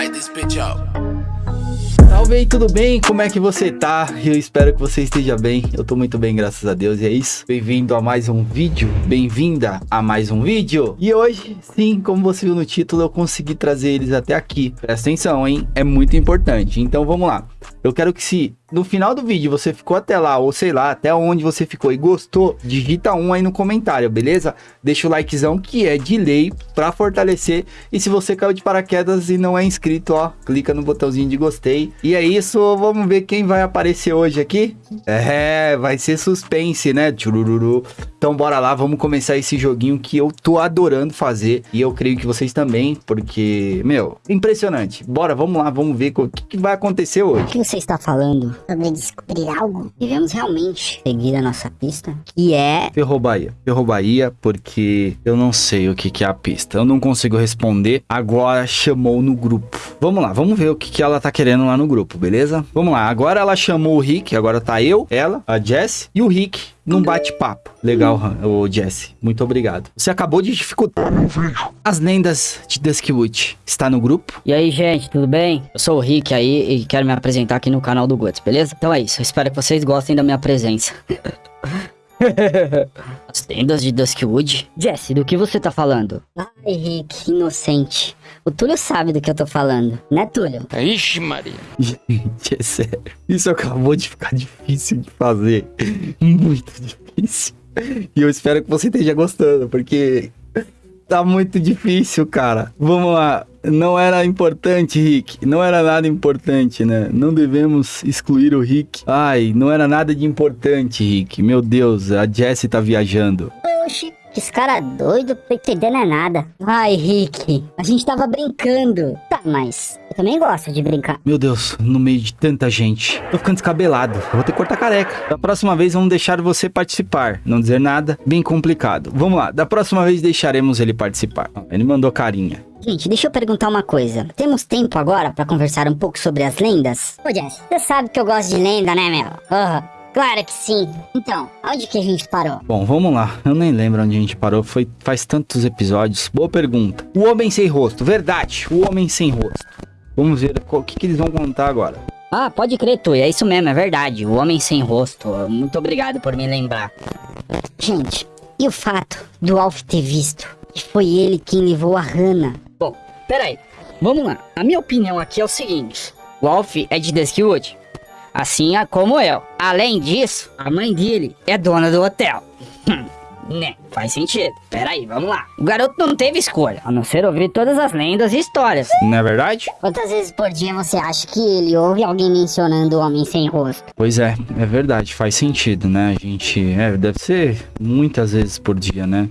Light this bitch up. Salve aí, tudo bem? Como é que você tá? Eu espero que você esteja bem. Eu tô muito bem, graças a Deus. E é isso. Bem-vindo a mais um vídeo. Bem-vinda a mais um vídeo. E hoje, sim, como você viu no título, eu consegui trazer eles até aqui. Presta atenção, hein? É muito importante. Então vamos lá. Eu quero que se no final do vídeo você ficou até lá, ou sei lá, até onde você ficou e gostou, digita um aí no comentário, beleza? Deixa o likezão que é de lei pra fortalecer. E se você caiu de paraquedas e não é inscrito, ó, clica no botãozinho de gostei. E é isso, vamos ver quem vai aparecer hoje aqui. É, vai ser suspense, né? Tchurururu. Então bora lá, vamos começar esse joguinho que eu tô adorando fazer. E eu creio que vocês também, porque, meu, impressionante. Bora, vamos lá, vamos ver o que, que vai acontecer hoje. O que você está falando sobre descobrir algo? Devemos realmente seguir a nossa pista, que é... Ferrou Bahia. Ferrou Bahia porque eu não sei o que, que é a pista. Eu não consigo responder. Agora chamou no grupo. Vamos lá, vamos ver o que, que ela tá querendo lá no grupo, beleza? Vamos lá, agora ela chamou o Rick, agora tá eu, ela, a Jess e o Rick num bate-papo. Legal, Han- ô Jesse. Muito obrigado. Você acabou de dificultar meu vídeo. As lendas de Duskwood. Está no grupo? E aí, gente, tudo bem? Eu sou o Rick aí e quero me apresentar aqui no canal do Guts, beleza? Então é isso, eu espero que vocês gostem da minha presença. As tendas de Duskwood? Jesse, do que você tá falando? Ai, Rick, inocente. O Túlio sabe do que eu tô falando, né, Túlio? Ixi, Maria. Gente, é sério. Isso acabou de ficar difícil de fazer. Muito difícil. E eu espero que você esteja gostando, porque tá muito difícil, cara. Vamos lá. Não era importante, Rick. Não era nada importante, né? Não devemos excluir o Rick. Ai, não era nada de importante, Rick. Meu Deus, a Jessie tá viajando. Oxi, esse cara é doido, tô entendendo é nada. Ai, Rick, a gente tava brincando. Tá, mas eu também gosto de brincar. Meu Deus, no meio de tanta gente. Tô ficando descabelado. Eu vou ter que cortar careca. Da próxima vez vamos deixar você participar. Não dizer nada. Bem complicado. Vamos lá. Da próxima vez deixaremos ele participar. Ele mandou carinha. Gente, deixa eu perguntar uma coisa. Temos tempo agora pra conversar um pouco sobre as lendas? Ô, Jess, você sabe que eu gosto de lenda, né, meu? Aham, claro que sim. Então, onde que a gente parou? Bom, vamos lá. Eu nem lembro onde a gente parou. Foi faz tantos episódios. Boa pergunta. O Homem Sem Rosto. Verdade. O Homem Sem Rosto. Vamos ver o que, que eles vão contar agora. Ah, pode crer, tu. É isso mesmo, é verdade. O Homem Sem Rosto. Muito obrigado por me lembrar. Gente, e o fato do Alf ter visto que foi ele quem levou a Hannah? Bom, peraí. Vamos lá. A minha opinião aqui é o seguinte. O Alf é de Duskwood. Assim é como eu. Além disso, a mãe dele é dona do hotel. Né, faz sentido. Peraí, vamos lá. O garoto não teve escolha, a não ser ouvir todas as lendas e histórias. Não é verdade? Quantas vezes por dia você acha que ele ouve alguém mencionando o homem sem rosto? Pois é, é verdade, faz sentido, né? A gente. É, deve ser muitas vezes por dia, né?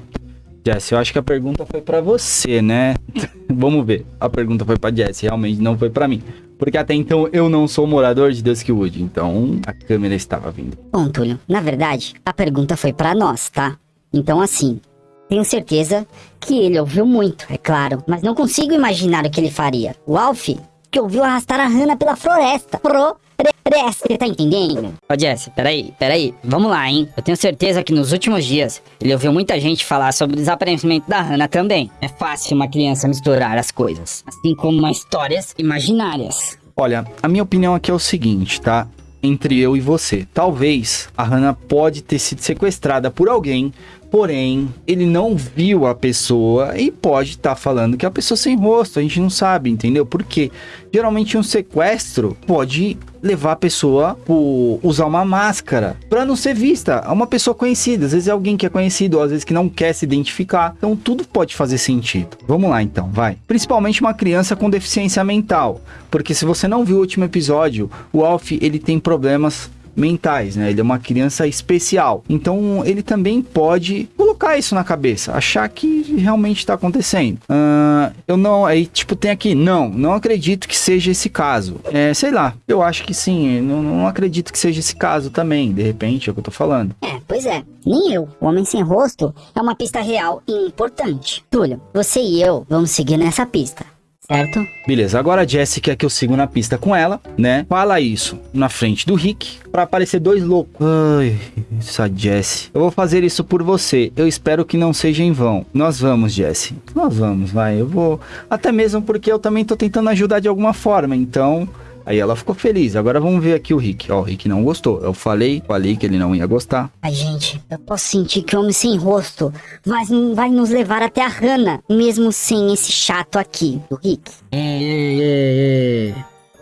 Jess, eu acho que a pergunta foi pra você, né? Vamos ver. A pergunta foi pra Jess, realmente não foi pra mim. Porque até então eu não sou morador de Duskwood, então a câmera estava vindo. Bom, Túlio, na verdade, a pergunta foi pra nós, tá? Então, assim, tenho certeza que ele ouviu muito, é claro, mas não consigo imaginar o que ele faria. O Alf, que ouviu arrastar a Hannah pela floresta. Floresta, tá entendendo? Ô, Jesse, peraí, peraí, vamos lá, hein? Eu tenho certeza que nos últimos dias ele ouviu muita gente falar sobre o desaparecimento da Hannah também. É fácil uma criança misturar as coisas, assim como umas histórias imaginárias. Olha, a minha opinião aqui é o seguinte, tá? Entre eu e você. Talvez a Hannah pode ter sido sequestrada por alguém, porém ele não viu a pessoa e pode estar falando que é a pessoa sem rosto. A gente não sabe, entendeu? Porque geralmente um sequestro pode levar a pessoa por usar uma máscara para não ser vista. É uma pessoa conhecida, às vezes é alguém que é conhecido, às vezes que não quer se identificar. Então tudo pode fazer sentido. Vamos lá então, vai. Principalmente uma criança com deficiência mental, porque se você não viu o último episódio, o Alf ele tem problemas mentais, né? Ele é uma criança especial. Então ele também pode colocar isso na cabeça, achar que realmente está acontecendo. Ah, eu não, aí tipo tem aqui, não, não acredito que seja esse caso. É, sei lá, eu acho que sim, não, não acredito que seja esse caso também. De repente é o que eu tô falando. É, pois é. Nem eu. O Homem Sem Rosto é uma pista real e importante. Túlio, você e eu vamos seguir nessa pista. Certo? Beleza, agora a Jessie quer que eu siga na pista com ela, né? Fala isso na frente do Rick pra aparecer dois loucos. Ai, essa Jessie. Eu vou fazer isso por você. Eu espero que não seja em vão. Nós vamos, Jessie. Nós vamos, vai. Eu vou. Até mesmo porque eu também tô tentando ajudar de alguma forma. Então, Aí ela ficou feliz. Agora vamos ver aqui o Rick. Ó, o Rick não gostou. Eu falei, falei que ele não ia gostar. Ai, gente, eu posso sentir que o homem sem rosto vai, vai nos levar até a Hannah, mesmo sem esse chato aqui, do Rick. Ei, ei, ei, ei.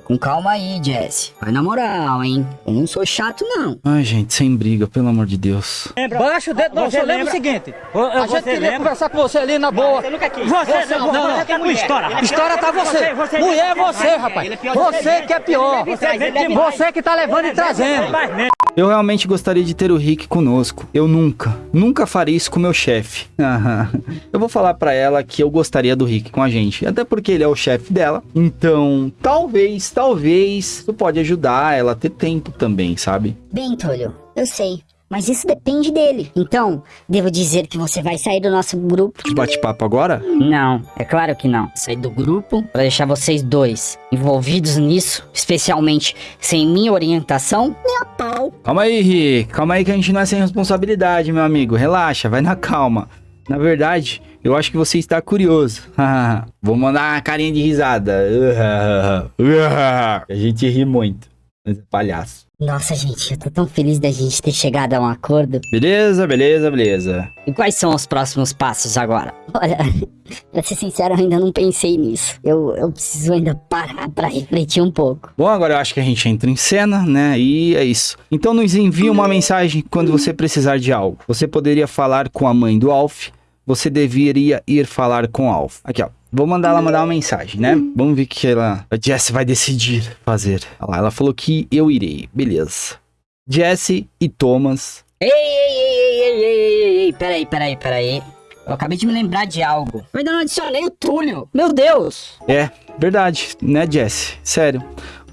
Com calma aí, Jesse. Vai na moral, hein? Eu não sou chato, não. Ai, gente, sem briga, pelo amor de Deus. Lembra? Baixa o dedo, não, você lembra o seguinte. A gente queria lembra? conversar com você ali na boa. Você nunca quis. Você, você não, não, não. Não. História. História tá você. você mulher é você, rapaz. Você que é pior. Você que tá levando e trazendo. Eu realmente gostaria de ter o Rick conosco. Eu nunca, nunca faria isso com meu chefe. eu vou falar para ela que eu gostaria do Rick com a gente, até porque ele é o chefe dela. Então, talvez, talvez, tu pode ajudar ela a ter tempo também, sabe? Bem, Tolho, eu sei. Mas isso depende dele. Então, devo dizer que você vai sair do nosso grupo. De bate-papo agora? Não, é claro que não. Sair do grupo para deixar vocês dois envolvidos nisso, especialmente sem minha orientação, nem a pau. Calma aí, Rick. Calma aí que a gente não é sem responsabilidade, meu amigo. Relaxa, vai na calma. Na verdade, eu acho que você está curioso. Vou mandar uma carinha de risada. a gente ri muito. Mas é palhaço. Nossa, gente, eu tô tão feliz da gente ter chegado a um acordo. Beleza, beleza, beleza. E quais são os próximos passos agora? Olha, pra ser sincero, eu ainda não pensei nisso. Eu, eu preciso ainda parar pra refletir um pouco. Bom, agora eu acho que a gente entra em cena, né? E é isso. Então nos envie uma mensagem quando você precisar de algo. Você poderia falar com a mãe do Alf. Você deveria ir falar com o Alf. Aqui, ó. Vou mandar ela mandar uma mensagem, né? Vamos ver o que ela, a Jessie vai decidir fazer. Olha lá, ela falou que eu irei. Beleza. Jessie e Thomas. Ei, ei, ei, ei, ei, ei, ei, ei, peraí, peraí, peraí. Eu acabei de me lembrar de algo. Eu ainda não adicionei o Túlio. Meu Deus. É, verdade, né, Jessie? Sério.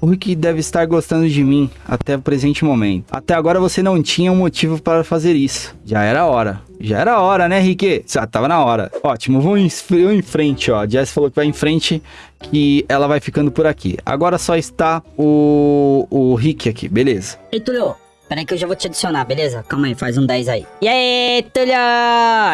O Rick deve estar gostando de mim até o presente momento. Até agora você não tinha um motivo para fazer isso. Já era hora. Já era hora, né, Rick? Já tava na hora. Ótimo, vamos em, em frente, ó. Jess falou que vai em frente, que ela vai ficando por aqui. Agora só está o, o Rick aqui, beleza. Ei, Tulio, peraí que eu já vou te adicionar, beleza? Calma aí, faz um 10 aí. E aí, Tulio?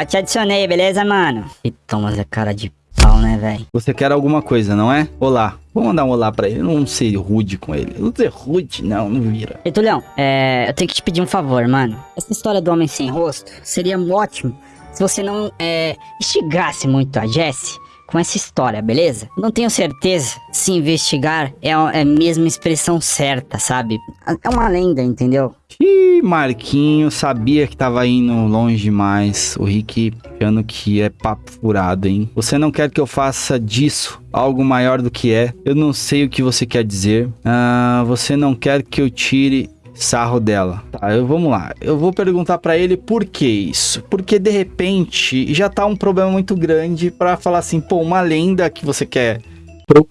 Te adicionei, beleza, mano? E Thomas é cara de pau, né, velho? Você quer alguma coisa, não é? Olá. Vou mandar um olá pra ele, não ser rude com ele. Não ser rude, não, não vira. Ei, Tulhão, é, eu tenho que te pedir um favor, mano. Essa história do homem sem rosto seria ótimo se você não é, instigasse muito a Jessie com essa história, beleza? Não tenho certeza se investigar é, é a mesma expressão certa, sabe? É uma lenda, entendeu? Ih, Marquinho, sabia que tava indo longe demais. O Rick achando que é papo furado, hein? Você não quer que eu faça disso algo maior do que é? Eu não sei o que você quer dizer. Ah, você não quer que eu tire sarro dela. Tá, eu, vamos lá. Eu vou perguntar para ele por que isso. Porque de repente já tá um problema muito grande para falar assim, pô, uma lenda que você quer pro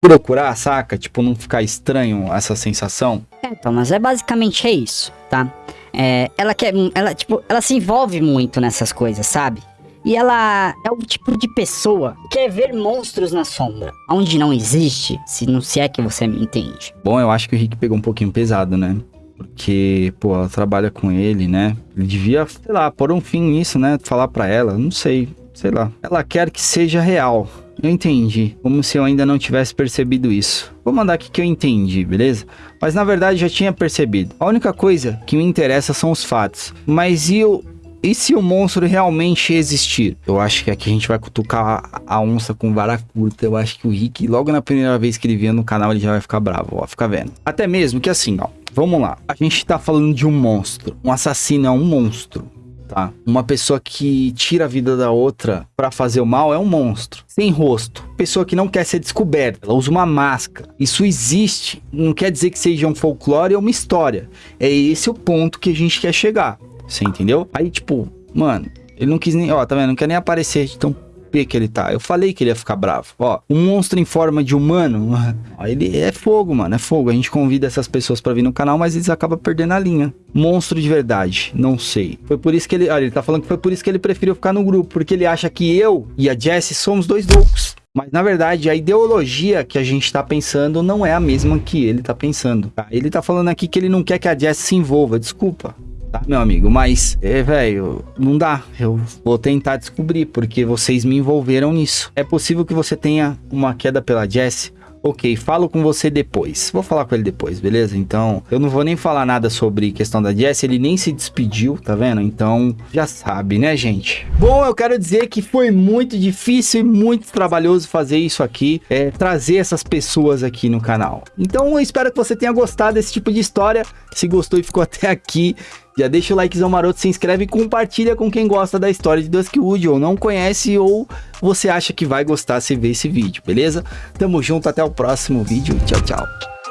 procurar, saca? Tipo, não ficar estranho essa sensação. É, Thomas, é basicamente é isso, tá? É, ela quer, ela tipo, ela se envolve muito nessas coisas, sabe? E ela é o tipo de pessoa que quer ver monstros na sombra, onde não existe, se não se é que você me entende. Bom, eu acho que o Rick pegou um pouquinho pesado, né? Porque, pô, ela trabalha com ele, né? Ele devia, sei lá, pôr um fim nisso, né? Falar para ela, não sei, sei lá. Ela quer que seja real. Eu entendi, como se eu ainda não tivesse percebido isso. Vou mandar aqui que eu entendi, beleza? Mas na verdade já tinha percebido. A única coisa que me interessa são os fatos. Mas e o, e se o monstro realmente existir? Eu acho que aqui a gente vai cutucar a onça com vara curta. Eu acho que o Rick, logo na primeira vez que ele vier no canal, ele já vai ficar bravo, ó, fica vendo. Até mesmo que assim, ó, Vamos lá. A gente tá falando de um monstro. Um assassino é um monstro. Tá? Uma pessoa que tira a vida da outra para fazer o mal é um monstro. Sem rosto. Pessoa que não quer ser descoberta. Ela usa uma máscara. Isso existe. Não quer dizer que seja um folclore ou uma história. É esse o ponto que a gente quer chegar. Você entendeu? Aí, tipo, mano, ele não quis nem. Ó, tá vendo? Não quer nem aparecer. Então, que ele tá. Eu falei que ele ia ficar bravo. Ó, um monstro em forma de humano, ó, ele é fogo, mano, é fogo. A gente convida essas pessoas para vir no canal, mas eles acabam perdendo a linha. Monstro de verdade, não sei. Foi por isso que ele, olha, ele tá falando que foi por isso que ele preferiu ficar no grupo, porque ele acha que eu e a Jessie somos dois loucos. Mas na verdade, a ideologia que a gente tá pensando não é a mesma que ele tá pensando. Tá? Ele tá falando aqui que ele não quer que a Jess se envolva. Desculpa, tá, meu amigo? Mas, é, velho, não dá. Eu vou tentar descobrir, porque vocês me envolveram nisso. É possível que você tenha uma queda pela Jess Ok, falo com você depois. Vou falar com ele depois, beleza? Então, eu não vou nem falar nada sobre questão da Jess, ele nem se despediu, tá vendo? Então, já sabe, né, gente? Bom, eu quero dizer que foi muito difícil e muito trabalhoso fazer isso aqui, é, trazer essas pessoas aqui no canal. Então, eu espero que você tenha gostado desse tipo de história. Se gostou e ficou até aqui, já deixa o likezão maroto, se inscreve e compartilha com quem gosta da história de Duskwood ou não conhece ou você acha que vai gostar se ver esse vídeo, beleza? Tamo junto, até o próximo vídeo. Tchau, tchau.